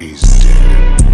Is dead.